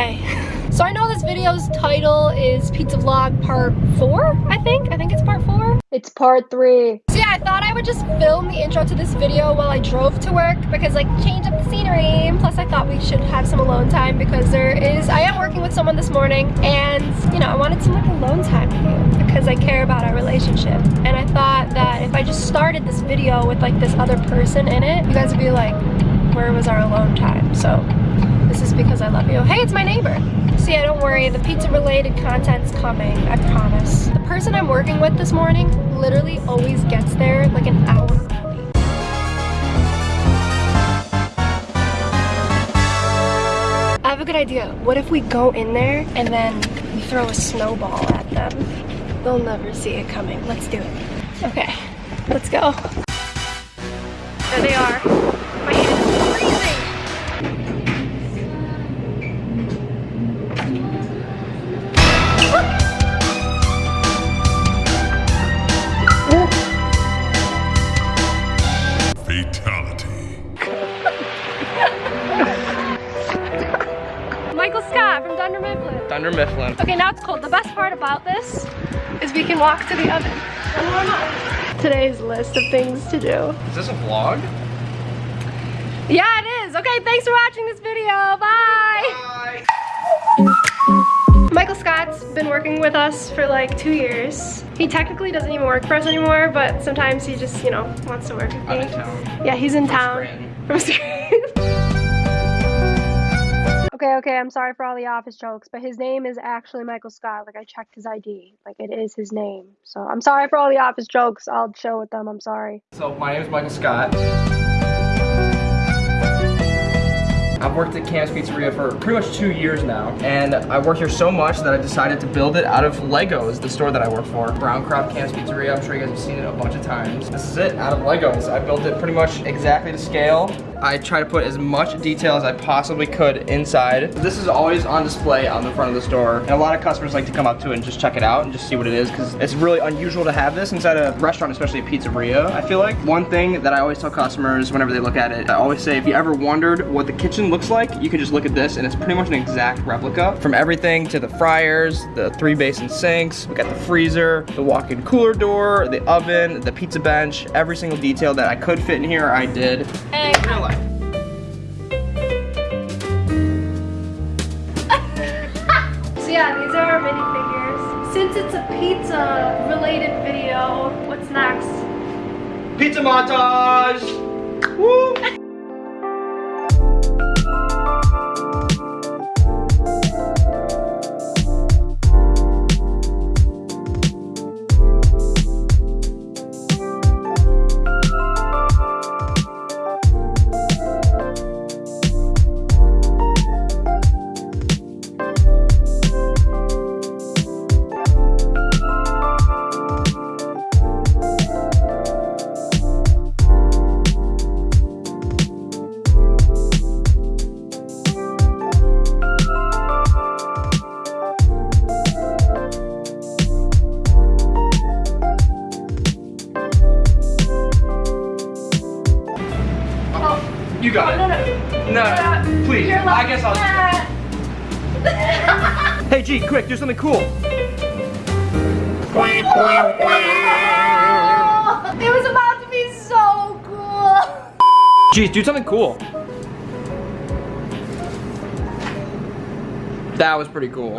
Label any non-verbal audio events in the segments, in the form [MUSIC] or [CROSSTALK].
Okay, so I know this video's title is Pizza Vlog Part 4, I think? I think it's Part 4? It's part three. So yeah, I thought I would just film the intro to this video while I drove to work because like change up the scenery. Plus I thought we should have some alone time because there is, I am working with someone this morning and you know, I wanted some like alone time you because I care about our relationship. And I thought that if I just started this video with like this other person in it, you guys would be like, where was our alone time? So because I love you. Hey, it's my neighbor. See, I don't worry, the pizza related content's coming, I promise. The person I'm working with this morning literally always gets there like an hour. I have a good idea. What if we go in there and then we throw a snowball at them? They'll never see it coming. Let's do it. Okay, let's go. There they are. Walk to the oven. and warm up. Today's list of things to do. Is this a vlog? Yeah, it is. Okay, thanks for watching this video. Bye. Michael Scott's been working with us for like two years. He technically doesn't even work for us anymore, but sometimes he just, you know, wants to work with me. Out of town. Yeah, he's in town. Scranton. From Scranton. Okay, okay, I'm sorry for all the office jokes, but his name is actually Michael Scott. Like, I checked his ID. Like, it is his name. So, I'm sorry for all the office jokes. I'll chill with them. I'm sorry. So my name is Michael Scott. I've worked at Cam's Pizzeria for pretty much two years now, and I work here so much that I decided to build it out of Legos, the store that I work for. Browncroft Cam's Pizzeria, I'm sure you guys have seen it a bunch of times. This is it, out of Legos. I built it pretty much exactly to scale. I try to put as much detail as I possibly could inside. This is always on display on the front of the store, and a lot of customers like to come up to it and just check it out and just see what it is, because it's really unusual to have this inside a restaurant, especially a pizzeria, I feel like. One thing that I always tell customers whenever they look at it, I always say, if you ever wondered what the kitchen looks like, you can just look at this, and it's pretty much an exact replica. From everything to the fryers, the three basin sinks, we got the freezer, the walk-in cooler door, the oven, the pizza bench, every single detail that I could fit in here, I did. Hey. Yeah, these are our minifigures. Since it's a pizza related video, what's next? Pizza montage! Woo! Hey G, quick, do something cool. it was about to be so cool. G, do something cool. That was pretty cool.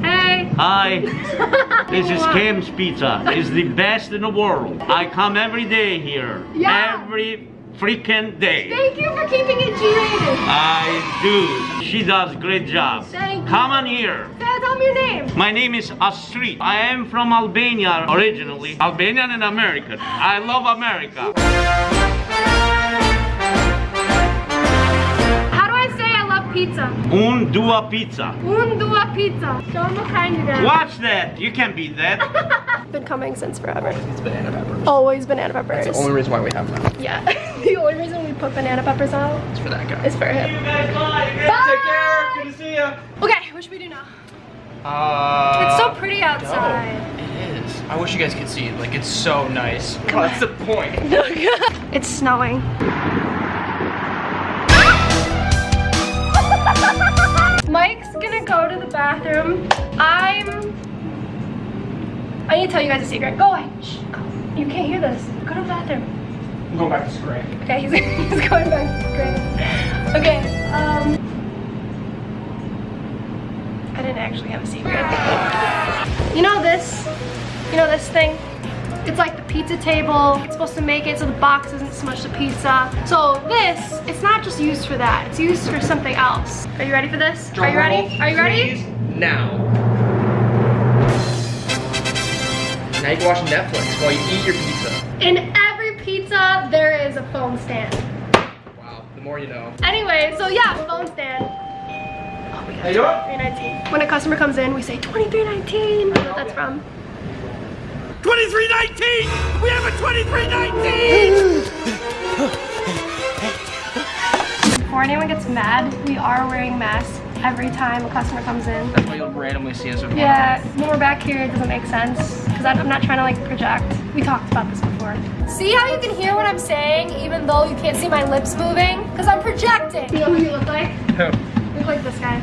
Hey. Hi, [LAUGHS] this is Kim's Pizza. It's the best in the world. I come every day here. Yeah. Every freaking day. Thank you for keeping it G-rated. I do. She does great job. Thank you. Come on here. Dad, tell me your name. My name is Astrid. I am from Albania originally. Albanian and American. I love America. How do I say I love pizza? Un dua pizza. Un dua pizza. Show them what kind you got. Watch that. You can beat that. [LAUGHS] Been coming since forever. It's banana peppers. Always banana peppers. That's the only reason why we have them. Yeah. [LAUGHS] the only reason we put banana peppers out It's for that guy. It's for him. you guys bye. Take care. Good to see you. Okay, what should we do now? Uh, It's so pretty outside. It is. I wish you guys could see it. Like, it's so nice. What's that's the point. [LAUGHS] it's snowing. [LAUGHS] Mike's gonna go to the bathroom. I'm, I need to tell you guys a secret. Go away. Shh, go. You can't hear this. Go to the bathroom. Go back to screen. Okay, [LAUGHS] he's, he's going back to screen. Okay, um, I didn't actually have a secret. You know this? You know this thing? It's like the pizza table. It's supposed to make it so the box doesn't smush the pizza. So this, it's not just used for that. It's used for something else. Are you ready for this? Are you ready? Are you ready? Now. Now you can watch Netflix while you eat your pizza. In every pizza, there is a phone stand. Wow, the more you know. Anyway, so yeah, phone stand. How you doing? 2319. When a customer comes in, we say 2319. I know what that's from. 2319! We have a 2319! Before anyone gets mad, we are wearing masks every time a customer comes in. That's why you'll randomly see us with one Yeah, when we're back here, it doesn't make sense because I'm not trying to like project. We talked about this before. See how you can hear what I'm saying even though you can't see my lips moving? Because I'm projecting. You know who you look like? on. You look like this guy.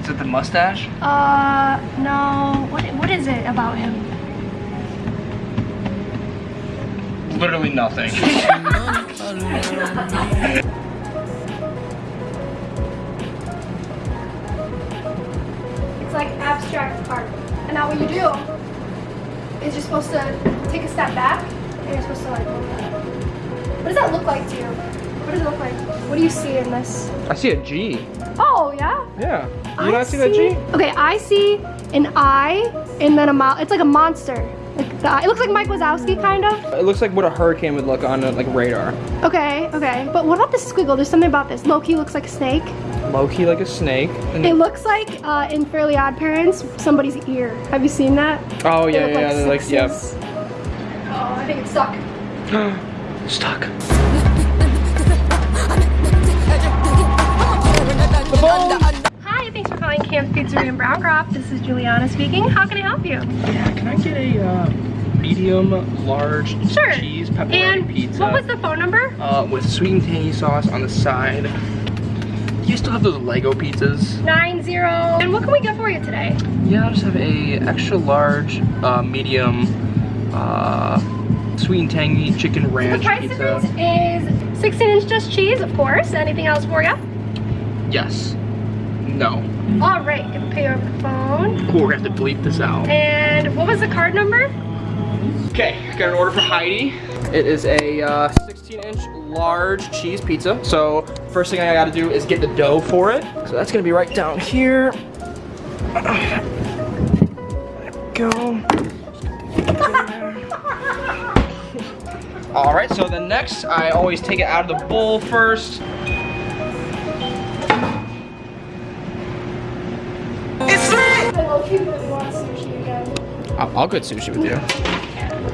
Is it the mustache? Uh, no. What, what is it about him? Literally nothing. [LAUGHS] It's like abstract art. And now what you do you're supposed to take a step back and you're supposed to like look at it. What does that look like to you? What does it look like? What do you see in this? I see a G. Oh, yeah? Yeah. You I not see that G? Okay, I see an eye and then a mouth. It's like a monster. Like the eye. It looks like Mike Wazowski, kind of. It looks like what a hurricane would look on a, like radar. Okay, okay. But what about this squiggle? There's something about this. Loki looks like a snake. Loki like a snake. And It looks like uh, in Fairly Odd Parents, somebody's ear. Have you seen that? oh They yeah, look yeah, they're like yep. Oh, I think it's stuck. [GASPS] Stuck. Hi, thanks for calling Cam's Pizzeria in Browncroft. This is Juliana speaking. How can I help you? Yeah, can I get a uh, medium large Sure. cheese pepperoni And pizza? what was the phone number? uh, with sweet and tangy sauce on the side. You still have those Lego pizzas? Nine zero. And what can we get for you today? Yeah, I'll just have a extra large, uh, medium, uh, sweet and tangy chicken ranch. The price pizza. difference is 16 inch just cheese, of course. Anything else for you? Yes. No. All right, you can pay over the phone. Cool, we're gonna have to bleep this out. And what was the card number? Okay, got an order for Heidi. It is a uh, 16 inch large cheese pizza. So first thing I gotta do is get the dough for it. So that's gonna be right down here. There we go. All right, so the next, I always take it out of the bowl first. I love you, but want sushi again. I'll, I'll get sushi with you.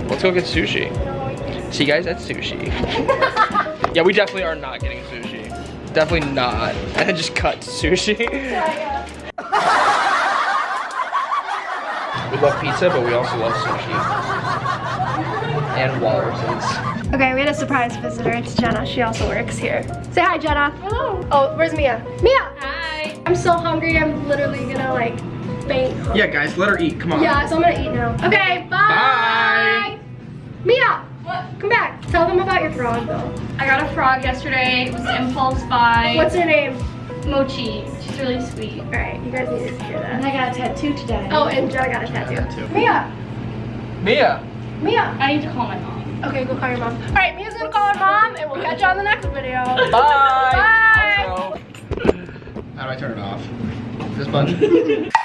Let's go get sushi. See you guys at sushi. [LAUGHS] yeah, we definitely are not getting sushi. Definitely not. [LAUGHS] And then just cut to sushi. we love pizza, but we also love sushi. And walruses. Okay, we had a surprise visitor. It's Jenna. She also works here. Say hi, Jenna. Hello. Oh, where's Mia? Mia. Hi. I'm so hungry. I'm literally gonna like faint. Yeah, guys, let her eat. Come on. Yeah, so I'm gonna eat now. Okay, bye. Bye. Frog though. I got a frog yesterday. It was an impulse buy. What's her name? Mochi? She's really sweet. All right, you guys need to hear that. And. I got a tattoo today. Oh, and Jenna got a tattoo. tattoo. Mia. Mia. Mia. I need to call my mom. Okay, go call your mom. All right, Mia's gonna call her mom, and we'll catch you on the next video. Bye. Bye. Outro. How do I turn it off? This button? [LAUGHS]